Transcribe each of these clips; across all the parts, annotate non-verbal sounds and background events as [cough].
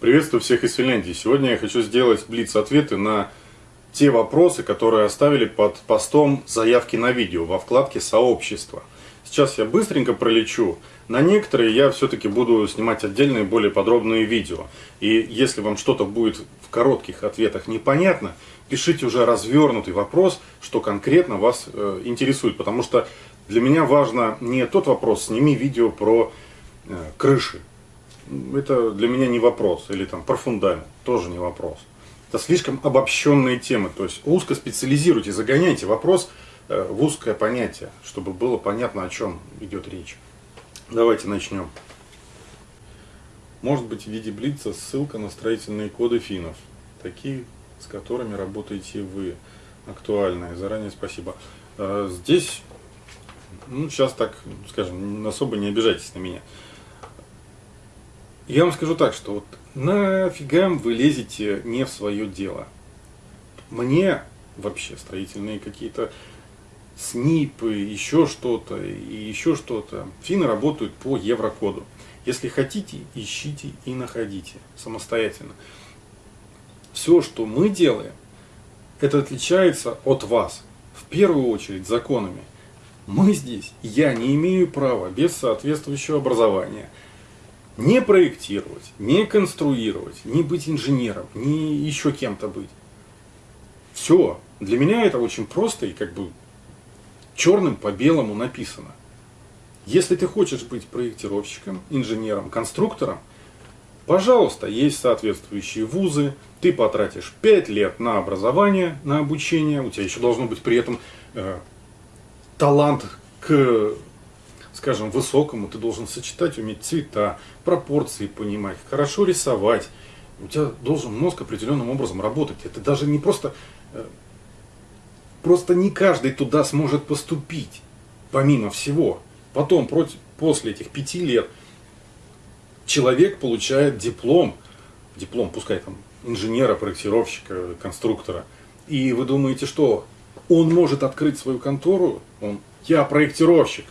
Приветствую всех из Финляндии. Сегодня я хочу сделать блиц-ответы на те вопросы, которые оставили под постом заявки на видео во вкладке «Сообщество». Сейчас я быстренько пролечу. На некоторые я все-таки буду снимать отдельные, более подробные видео. И если вам что-то будет в коротких ответах непонятно, пишите уже развернутый вопрос, что конкретно вас э, интересует. Потому что для меня важно не тот вопрос, сними видео про э, крыши это для меня не вопрос. Или там про фундамент, тоже не вопрос. Это слишком обобщенные темы. То есть узко специализируйте, загоняйте вопрос э, в узкое понятие, чтобы было понятно, о чем идет речь. Давайте начнем. Может быть в виде блица ссылка на строительные коды финнов, такие, с которыми работаете вы, актуальные. Заранее спасибо. Э, здесь, ну, сейчас так, скажем, особо не обижайтесь на меня. Я вам скажу так, что вот нафига вы лезете не в свое дело. Мне вообще строительные какие-то снипы, еще что-то и еще что-то. Финны работают по еврокоду. Если хотите, ищите и находите самостоятельно. Все, что мы делаем, это отличается от вас. В первую очередь законами. Мы здесь, я не имею права без соответствующего образования – не проектировать, не конструировать, не быть инженером, не еще кем-то быть. Все. Для меня это очень просто и как бы черным по белому написано. Если ты хочешь быть проектировщиком, инженером, конструктором, пожалуйста, есть соответствующие вузы, ты потратишь 5 лет на образование, на обучение, у тебя еще должно быть при этом э, талант к скажем, высокому, ты должен сочетать, уметь цвета, пропорции понимать, хорошо рисовать. У тебя должен мозг определенным образом работать. Это даже не просто... Э, просто не каждый туда сможет поступить, помимо всего. Потом, против, после этих пяти лет, человек получает диплом, диплом, пускай там, инженера, проектировщика, конструктора. И вы думаете, что он может открыть свою контору? Он, я проектировщик.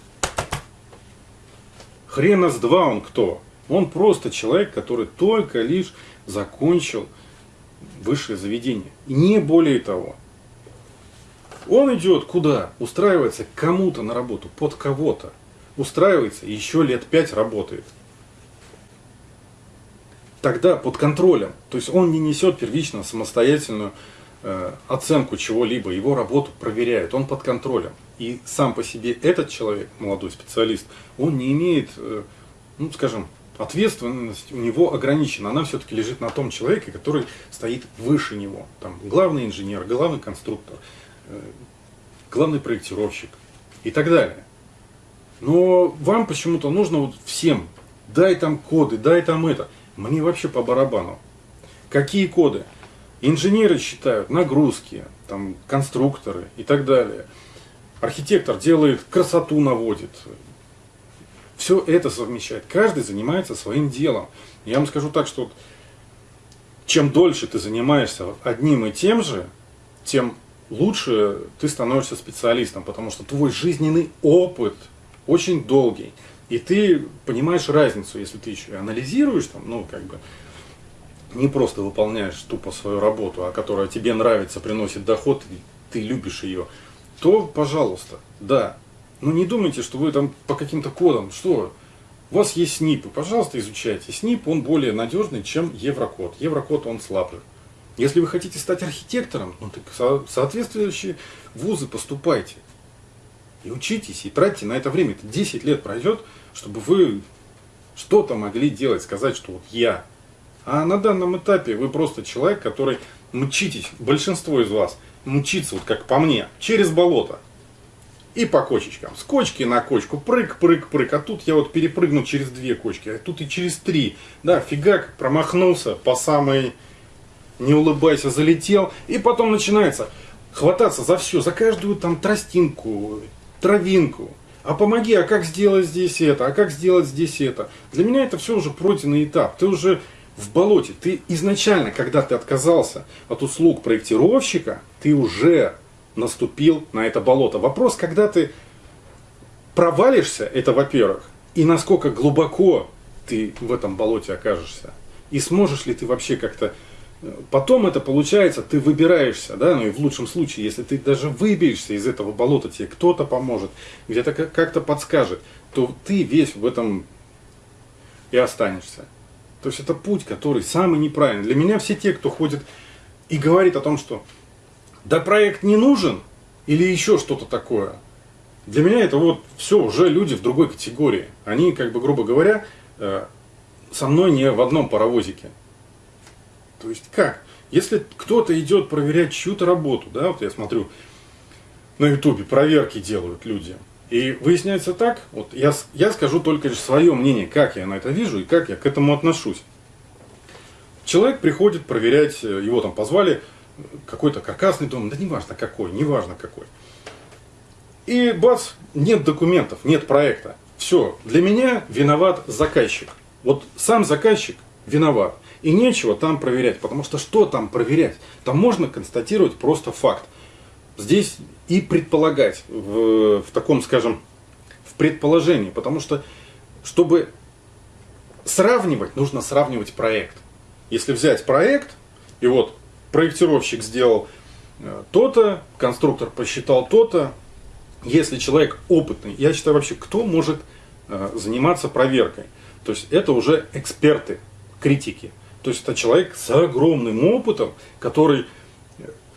Хрена с два он кто? Он просто человек, который только лишь закончил высшее заведение. И не более того. Он идет куда? Устраивается кому-то на работу, под кого-то. Устраивается, еще лет пять работает. Тогда под контролем. То есть он не несет первично самостоятельную э, оценку чего-либо, его работу проверяют, он под контролем. И сам по себе этот человек, молодой специалист, он не имеет, э, ну скажем, ответственность у него ограничена. Она все-таки лежит на том человеке, который стоит выше него. Там главный инженер, главный конструктор, э, главный проектировщик и так далее. Но вам почему-то нужно вот всем, дай там коды, дай там это. Мне вообще по барабану. Какие коды? Инженеры считают нагрузки, там, конструкторы и так далее. Архитектор делает красоту, наводит. Все это совмещает. Каждый занимается своим делом. Я вам скажу так, что чем дольше ты занимаешься одним и тем же, тем лучше ты становишься специалистом, потому что твой жизненный опыт очень долгий. И ты понимаешь разницу, если ты еще и анализируешь, там, ну, как бы, не просто выполняешь тупо свою работу, а которая тебе нравится, приносит доход, и ты любишь ее, то, пожалуйста, да. Но не думайте, что вы там по каким-то кодам, что у вас есть СНИПы, пожалуйста, изучайте. СНИП, он более надежный, чем Еврокод. Еврокод, он слабый. Если вы хотите стать архитектором, ну так со соответствующие вузы поступайте. И учитесь, и тратьте на это время. Это 10 лет пройдет, чтобы вы что-то могли делать, сказать, что вот я. А на данном этапе вы просто человек, который мчитесь, большинство из вас, мчится, вот как по мне, через болото. И по кочечкам. С кочки на кочку. Прыг, прыг, прыг. А тут я вот перепрыгнул через две кочки. А тут и через три. Да, фигак, промахнулся по самой... Не улыбайся, залетел. И потом начинается хвататься за все, за каждую там тростинку, травинку. А помоги, а как сделать здесь это, а как сделать здесь это. Для меня это все уже пройденный этап. Ты уже в болоте. Ты изначально, когда ты отказался от услуг проектировщика, ты уже наступил на это болото. Вопрос, когда ты провалишься, это во-первых, и насколько глубоко ты в этом болоте окажешься. И сможешь ли ты вообще как-то... э, Потом это получается, ты выбираешься, да, ну и в лучшем случае, если ты даже выберешься из этого болота, тебе кто-то поможет, где-то как- как-то подскажет, то ты весь в этом и останешься. То есть это путь, который самый неправильный. Для меня все те, кто ходит и говорит о том, что да проект не нужен или еще что-то такое, для меня это вот все уже люди в другой категории. Они, как бы, грубо говоря, э, со мной не в одном паровозике. То есть как? Если кто-то идет проверять чью-то работу, да, вот я смотрю на ютубе, проверки делают люди. И выясняется так, вот я, я скажу только лишь свое мнение, как я на это вижу и как я к этому отношусь. Человек приходит проверять, э, его там позвали, какой-то каркасный дом, да неважно какой, неважно какой. И бац, нет документов, нет проекта. Все, для меня виноват заказчик. Вот сам заказчик виноват. И нечего там проверять, потому что что там проверять? Там можно констатировать просто факт. Здесь и предполагать в, в таком, скажем, в предположении, потому что, чтобы сравнивать, нужно сравнивать проект. Если взять проект, и вот проектировщик сделал э, то-то, конструктор посчитал то-то, если человек опытный, я считаю вообще, кто может э, заниматься проверкой? То есть это уже эксперты, критики. То есть это человек с огромным опытом, который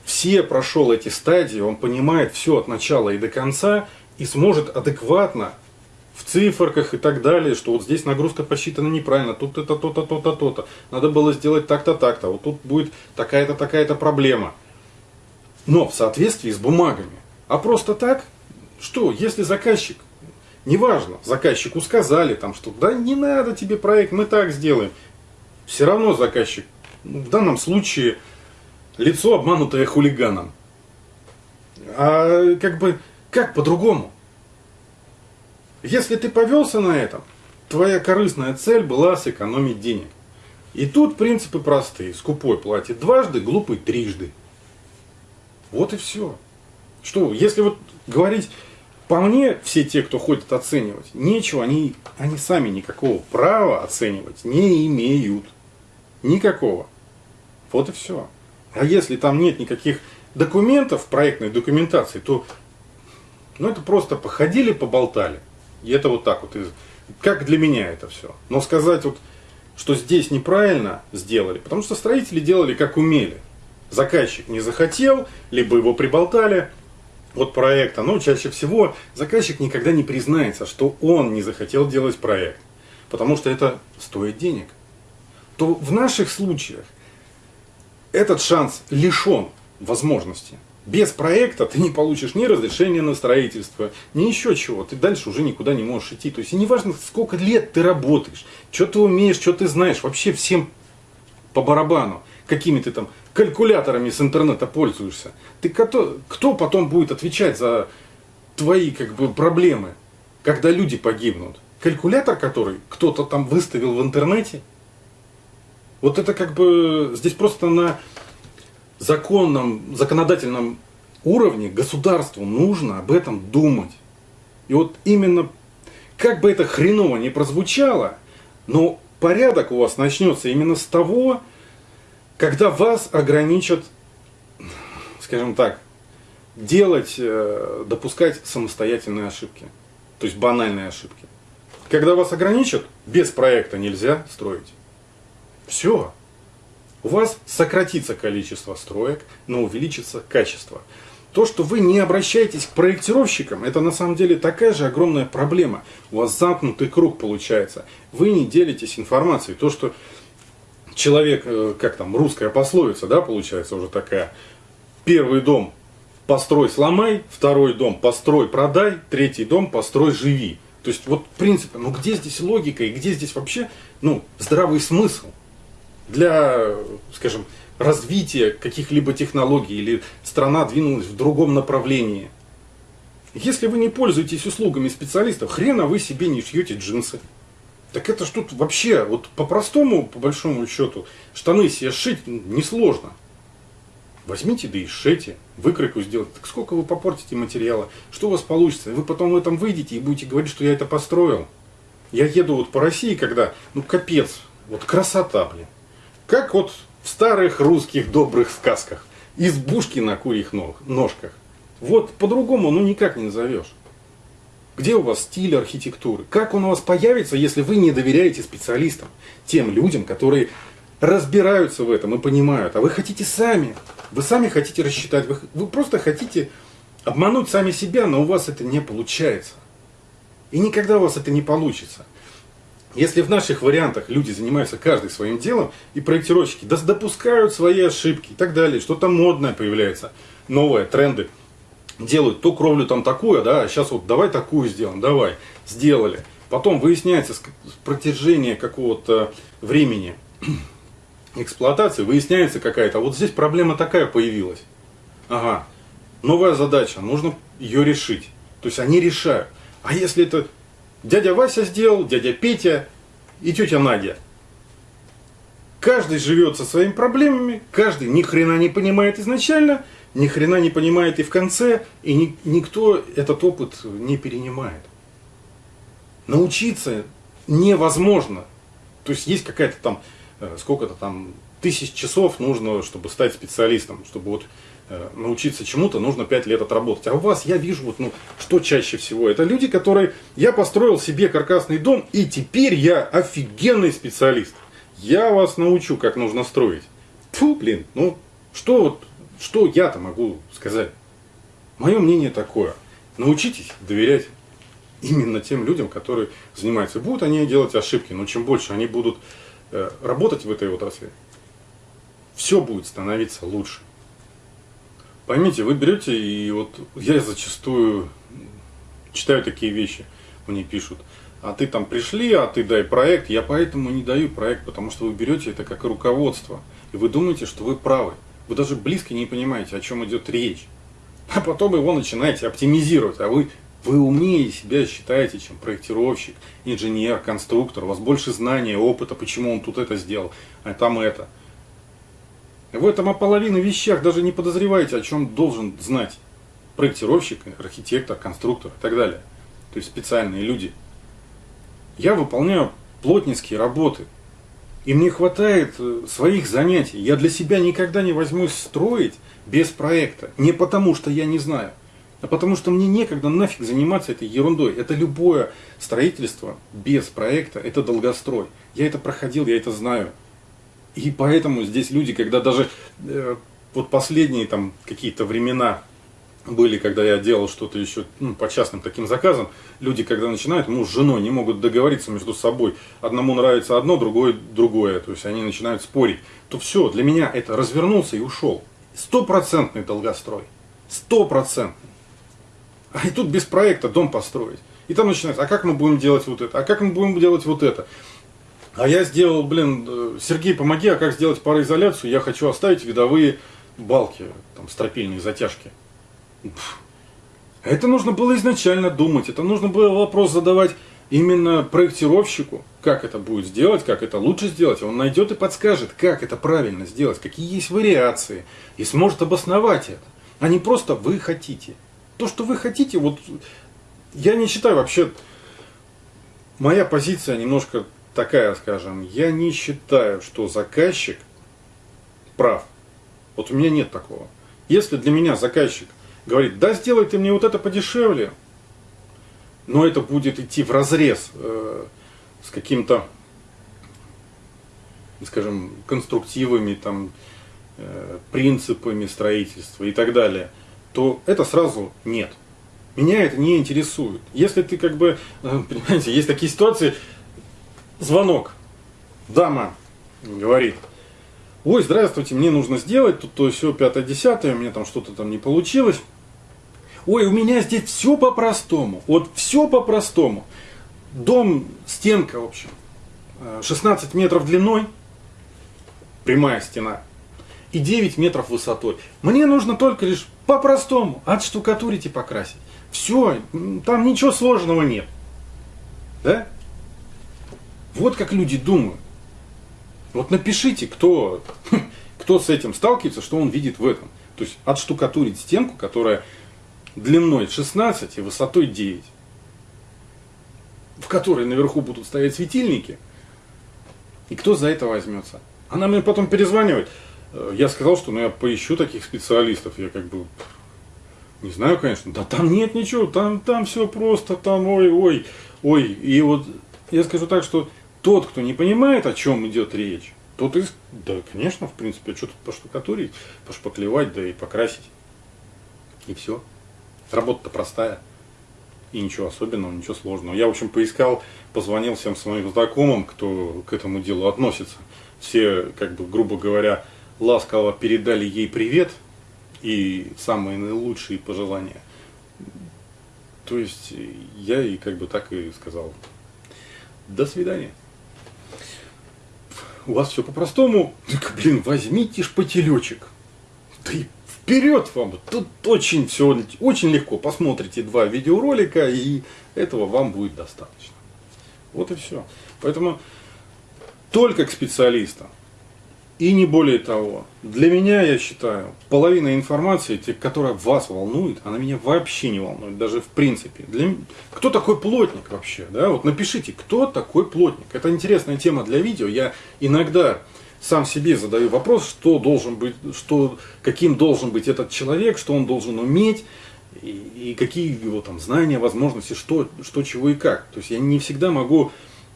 все прошел эти стадии, он понимает все от начала и до конца и сможет адекватно в циферках и так далее, что вот здесь нагрузка посчитана неправильно, тут это то-то, то-то, то-то. Надо было сделать так-то, так-то. Вот тут будет такая-то, такая-то проблема. Но в соответствии с бумагами. А просто так, что, если заказчик, неважно, заказчику сказали там, что да не надо тебе проект, мы так сделаем. Все равно заказчик, ну, в данном случае, лицо обманутое хулиганом. А как бы, как по-другому? Если ты повелся на этом, твоя корыстная цель была сэкономить денег. И тут принципы простые. Скупой платит дважды, глупый трижды. Вот и все. Что, если вот говорить по мне, все те, кто ходит оценивать, нечего, они, они сами никакого права оценивать не имеют. Никакого. Вот и все. А если там нет никаких документов, проектной документации, то ну, это просто походили, поболтали. И это вот так вот. Как для меня это все. Но сказать вот, что здесь неправильно сделали, потому что строители делали как умели. Заказчик не захотел, либо его приболтали от проекта. Но чаще всего заказчик никогда не признается, что он не захотел делать проект. Потому что это стоит денег. То в наших случаях этот шанс лишен возможности. Без проекта ты не получишь ни разрешения на строительство, ни еще чего. Ты дальше уже никуда не можешь идти. То есть неважно, сколько лет ты работаешь, что ты умеешь, что ты знаешь, вообще всем по барабану, какими ты там калькуляторами с интернета пользуешься. Ты кто, кто потом будет отвечать за твои как бы проблемы, когда люди погибнут? Калькулятор, который кто-то там выставил в интернете? Вот это как бы здесь просто на законном, законодательном уровне государству нужно об этом думать. И вот именно, как бы это хреново не прозвучало, но порядок у вас начнется именно с того, когда вас ограничат, скажем так, делать, э, допускать самостоятельные ошибки. То есть банальные ошибки. Когда вас ограничат, без проекта нельзя строить. Все. У вас сократится количество строек, но увеличится качество. То, что вы не обращаетесь к проектировщикам, это на самом деле такая же огромная проблема. У вас замкнутый круг получается. Вы не делитесь информацией. То, что человек, э, как там, русская пословица, да, получается уже такая. Первый дом построй, сломай, второй дом построй, продай, третий дом построй, живи. То есть вот принцип, ну где здесь логика и где здесь вообще ну, здравый смысл для, скажем, развития каких-либо технологий или страна двинулась в другом направлении. Если вы не пользуетесь услугами специалистов, хрена вы себе не шьете джинсы. Так это ж тут вообще, вот по-простому, по большому счету, штаны себе сшить несложно. Возьмите да и сшейте, выкройку сделайте. Так сколько вы попортите материала, что у вас получится? Вы потом в этом выйдете и будете говорить, что я это построил. Я еду вот по России, когда, ну капец, вот красота, блин. Как вот в старых русских добрых сказках. Избушки на курьих ножках. Вот по-другому ну никак не назовешь. Где у вас стиль архитектуры? Как он у вас появится, если вы не доверяете специалистам? Тем людям, которые разбираются в этом и понимают. А вы хотите сами. Вы сами хотите рассчитать. Вы, вы просто хотите обмануть сами себя, но у вас это не получается. И никогда у вас это не получится. Если в наших вариантах люди занимаются каждый своим делом, и проектировщики допускают свои ошибки и так далее, что-то модное появляется, новое, тренды, делают то кровлю там такую, да, а сейчас вот давай такую сделаем, давай, сделали. Потом выясняется с протяжения какого-то времени [clears throat] эксплуатации, выясняется какая-то, вот здесь проблема такая появилась. Ага, новая задача, нужно ее решить. То есть они решают. А если это дядя Вася сделал, дядя Петя и тетя Надя. Каждый живет со своими проблемами, каждый ни хрена не понимает изначально, ни хрена не понимает и в конце, и ни, никто этот опыт не перенимает. Научиться невозможно. То есть есть какая-то там, э, сколько-то там тысяч часов нужно, чтобы стать специалистом, чтобы вот научиться чему-то, нужно 5 лет отработать. А у вас я вижу, вот, ну, что чаще всего. Это люди, которые, я построил себе каркасный дом, и теперь я офигенный специалист. Я вас научу, как нужно строить. Фу, блин, ну, что вот, что я-то могу сказать? Мое мнение такое. Научитесь доверять именно тем людям, которые занимаются. Будут они делать ошибки, но чем больше они будут э, работать в этой отрасли, все будет становиться лучше. Поймите, вы берете и вот я зачастую читаю такие вещи, мне пишут, а ты там пришли, а ты дай проект, я поэтому не даю проект, потому что вы берете это как руководство, и вы думаете, что вы правы. Вы даже близко не понимаете, о чем идет речь. А потом его начинаете оптимизировать, а вы, вы умнее себя считаете, чем проектировщик, инженер, конструктор, у вас больше знания, опыта, почему он тут это сделал, а там это. В этом о половине вещах даже не подозреваете, о чем должен знать проектировщик, архитектор, конструктор и так далее. То есть специальные люди. Я выполняю плотницкие работы. И мне хватает э, своих занятий. Я для себя никогда не возьмусь строить без проекта. Не потому, что я не знаю, а потому что мне некогда нафиг заниматься этой ерундой. Это любое строительство без проекта, это долгострой. Я это проходил, я это знаю. И поэтому здесь люди, когда даже э, вот последние там какие-то времена были, когда я делал что-то еще ну, по частным таким заказам, люди, когда начинают, муж с женой не могут договориться между собой. Одному нравится одно, другое другое. То есть они начинают спорить. То все, для меня это развернулся и ушел. Стопроцентный долгострой. Стопроцентный. А и тут без проекта дом построить. И там начинается, а как мы будем делать вот это, а как мы будем делать вот это. А я сделал, блин, э, Сергей, помоги, а как сделать пароизоляцию? Я хочу оставить видовые балки, там, стропильные затяжки. Это нужно было изначально думать, это нужно было вопрос задавать именно проектировщику, как это будет сделать, как это лучше сделать. Он найдет и подскажет, как это правильно сделать, какие есть вариации, и сможет обосновать это. А не просто вы хотите. То, что вы хотите, вот я не считаю вообще, моя позиция немножко такая, скажем, я не считаю, что заказчик прав. Вот у меня нет такого. Если для меня заказчик говорит, да сделай ты мне вот это подешевле, но это будет идти в разрез э, с каким-то, скажем, конструктивами, там, э, принципами строительства и так далее, то это сразу нет. Меня это не интересует. Если ты как бы, э, [laughs] понимаете, есть такие ситуации, звонок. Дама говорит, ой, здравствуйте, мне нужно сделать тут то все пятое, десятое, у меня там что-то там не получилось. Ой, у меня здесь все по-простому. Вот все по-простому. Дом, стенка, в общем, 16 э, метров длиной, прямая стена, и 9 метров высотой. Мне нужно только лишь по-простому отштукатурить и покрасить. Все, там ничего сложного нет. Да? Вот как люди думают. Вот напишите, кто, [laughs] кто с этим сталкивается, что он видит в этом. То есть отштукатурить стенку, которая длиной 16 и высотой 9, в которой наверху будут стоять светильники, и кто за это возьмется? Она мне потом перезванивает. Э, я сказал, что ну, я поищу таких специалистов. Я как бы не знаю, конечно. Да там нет ничего, там, там все просто, там ой, ой, ой. И вот я скажу так, что тот, кто не понимает, о чем идет речь, тот и, да, конечно, в принципе, что тут поштукатурить, пошпаклевать, да и покрасить. И все. Работа-то простая. И ничего особенного, ничего сложного. Я, в общем, поискал, позвонил всем своим знакомым, кто к этому делу относится. Все, как бы, грубо говоря, ласково передали ей привет и самые наилучшие пожелания. То есть я и как бы так и сказал. До свидания. У вас все по-простому. Блин, возьмите шпателечек. Да и вперед вам! Тут очень все очень легко. Посмотрите два видеоролика, и этого вам будет достаточно. Вот и все. Поэтому только к специалистам. И не более того. Для меня, я считаю, половина информации, которая вас волнует, она меня вообще не волнует, даже в принципе. Для... Кто такой плотник вообще? Да? Вот напишите, кто такой плотник. Это интересная тема для видео. Я иногда сам себе задаю вопрос, что должен быть, что, каким должен быть этот человек, что он должен уметь, и, и какие его там знания, возможности, что, что, чего и как. То есть я не всегда могу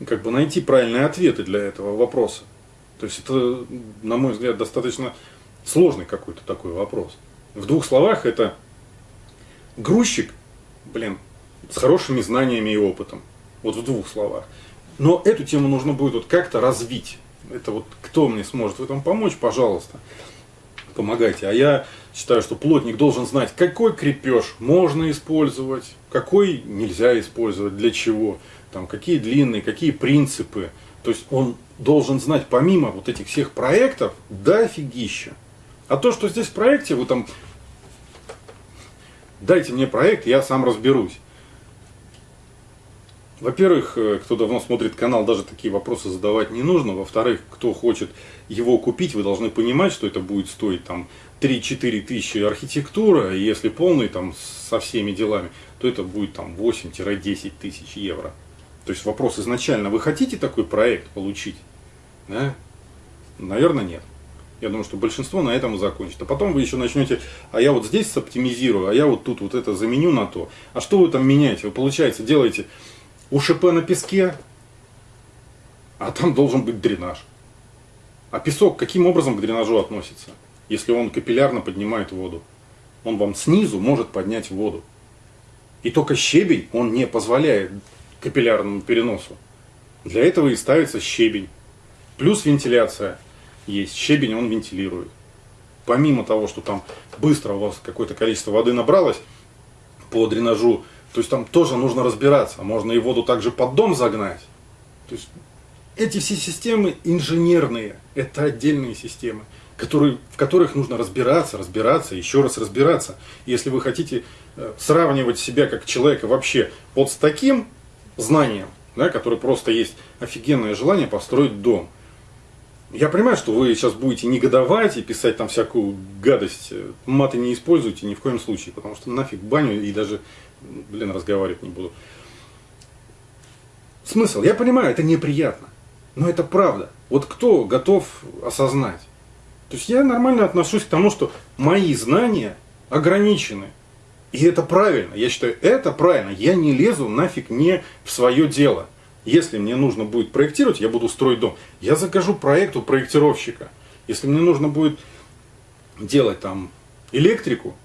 как бы найти правильные ответы для этого вопроса. То есть это, на мой взгляд, достаточно сложный какой-то такой вопрос. В двух словах это грузчик, блин, с хорошими знаниями и опытом. Вот в двух словах. Но эту тему нужно будет вот как-то развить. Это вот кто мне сможет в этом помочь, пожалуйста, помогайте. А я считаю, что плотник должен знать, какой крепеж можно использовать, какой нельзя использовать, для чего, там, какие длинные, какие принципы. То есть он должен знать помимо вот этих всех проектов, да офигища. А то, что здесь в проекте, вы там, дайте мне проект, я сам разберусь. Во-первых, э, кто давно смотрит канал, даже такие вопросы задавать не нужно. Во-вторых, кто хочет его купить, вы должны понимать, что это будет стоить там 3-4 тысячи архитектура, и если полный там со всеми делами, то это будет там 8-10 тысяч евро. То есть вопрос изначально, вы хотите такой проект получить? Да? Наверное, нет. Я думаю, что большинство на этом и закончит. А потом вы еще начнете, а я вот здесь оптимизирую, а я вот тут вот это заменю на то. А что вы там меняете? Вы, получается, делаете УШП на песке, а там должен быть дренаж. А песок каким образом к дренажу относится? Если он капиллярно поднимает воду. Он вам снизу может поднять воду. И только щебень он не позволяет капиллярному переносу. Для этого и ставится щебень. Плюс вентиляция есть. Щебень он вентилирует. Помимо того, что там быстро у вас какое-то количество воды набралось по дренажу, то есть там тоже нужно разбираться. Можно и воду также под дом загнать. То есть эти все системы инженерные. Это отдельные системы, которые, в которых нужно разбираться, разбираться, еще раз разбираться. Если вы хотите э, сравнивать себя как человека вообще вот с таким знанием, да, который просто есть офигенное желание построить дом. Я понимаю, что вы сейчас будете негодовать и писать там всякую гадость. Маты не используйте ни в коем случае, потому что нафиг баню и даже, блин, разговаривать не буду. Смысл, я понимаю, это неприятно, но это правда. Вот кто готов осознать? То есть я нормально отношусь к тому, что мои знания ограничены. И это правильно. Я считаю, это правильно. Я не лезу нафиг не в свое дело. Если мне нужно будет проектировать, я буду строить дом. Я закажу проект у проектировщика. Если мне нужно будет делать там электрику,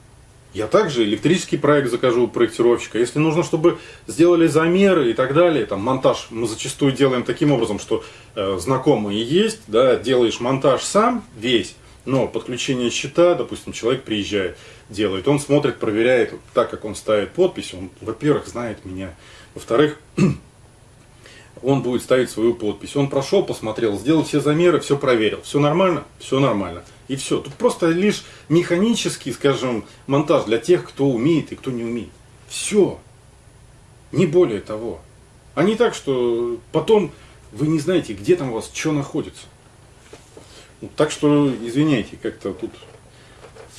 я также электрический проект закажу у проектировщика. Если нужно, чтобы сделали замеры и так далее, там монтаж мы зачастую делаем таким образом, что э, знакомые есть, да, делаешь монтаж сам весь, но подключение счета, допустим, человек приезжает, делает, он смотрит, проверяет, так как он ставит подпись, он, во-первых, знает меня, во-вторых, [clears throat] он будет ставить свою подпись. Он прошел, посмотрел, сделал все замеры, все проверил. Все нормально? Все нормально. И все. Тут просто лишь механический, скажем, монтаж для тех, кто умеет и кто не умеет. Все. Не более того. А не так, что потом вы не знаете, где там у вас что находится. Так что, извиняйте, как-то тут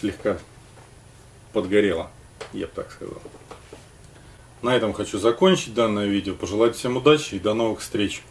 слегка подгорело, я бы так сказал. На этом хочу закончить данное видео. Пожелать всем удачи и до новых встреч.